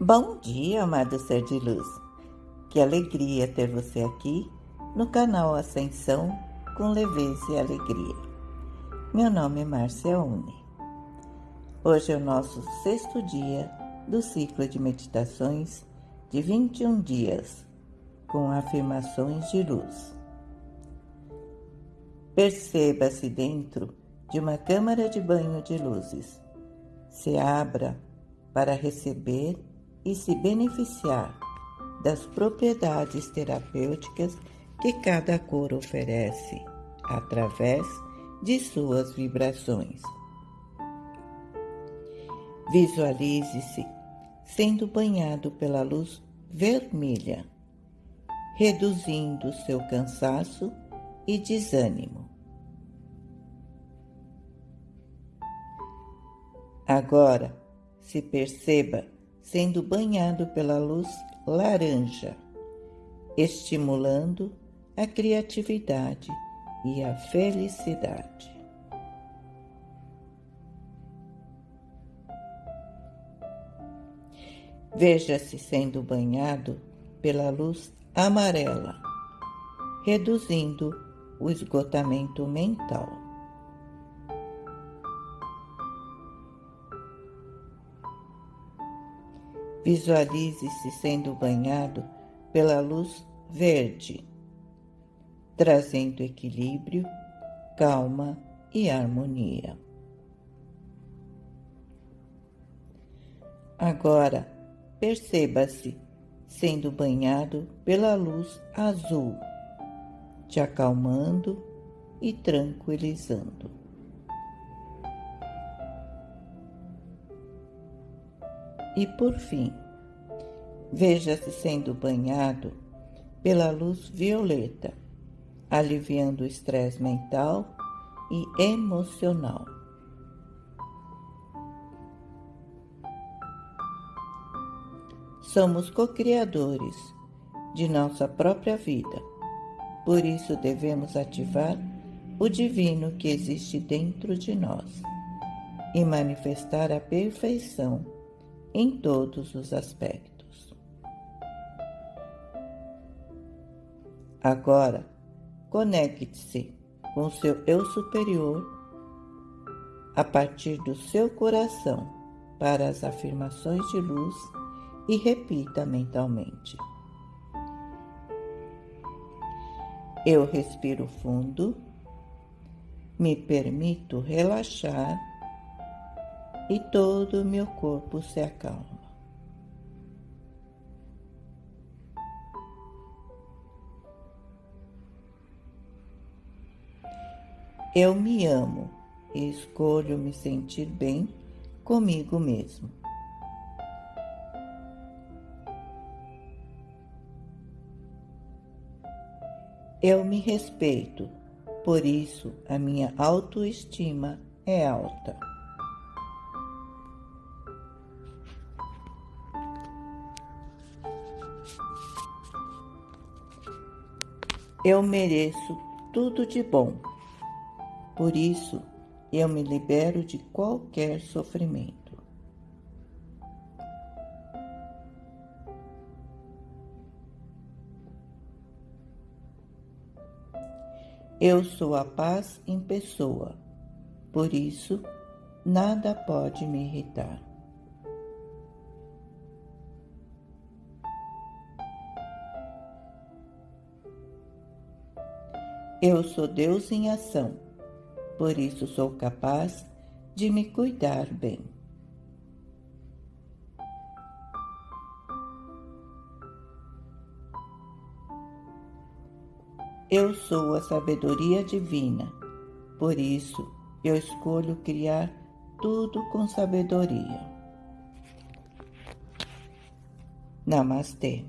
Bom dia, amado ser de luz. Que alegria ter você aqui no canal Ascensão com leveza e alegria. Meu nome é Márcia Uni. Hoje é o nosso sexto dia do ciclo de meditações de 21 dias com afirmações de luz. Perceba-se dentro de uma câmara de banho de luzes. Se abra para receber e se beneficiar das propriedades terapêuticas que cada cor oferece através de suas vibrações. Visualize-se sendo banhado pela luz vermelha, reduzindo seu cansaço e desânimo. Agora, se perceba sendo banhado pela luz laranja, estimulando a criatividade e a felicidade. Veja-se sendo banhado pela luz amarela, reduzindo o esgotamento mental. Visualize-se sendo banhado pela luz verde, trazendo equilíbrio, calma e harmonia. Agora, perceba-se sendo banhado pela luz azul, te acalmando e tranquilizando. E por fim, veja-se sendo banhado pela luz violeta, aliviando o estresse mental e emocional. Somos co-criadores de nossa própria vida, por isso devemos ativar o divino que existe dentro de nós e manifestar a perfeição em todos os aspectos. Agora, conecte-se com seu eu superior a partir do seu coração para as afirmações de luz e repita mentalmente. Eu respiro fundo, me permito relaxar e todo o meu corpo se acalma. Eu me amo e escolho me sentir bem comigo mesmo. Eu me respeito, por isso a minha autoestima é alta. Eu mereço tudo de bom. Por isso, eu me libero de qualquer sofrimento. Eu sou a paz em pessoa, por isso nada pode me irritar. Eu sou Deus em ação, por isso sou capaz de me cuidar bem. Eu sou a sabedoria divina, por isso eu escolho criar tudo com sabedoria. Namastê.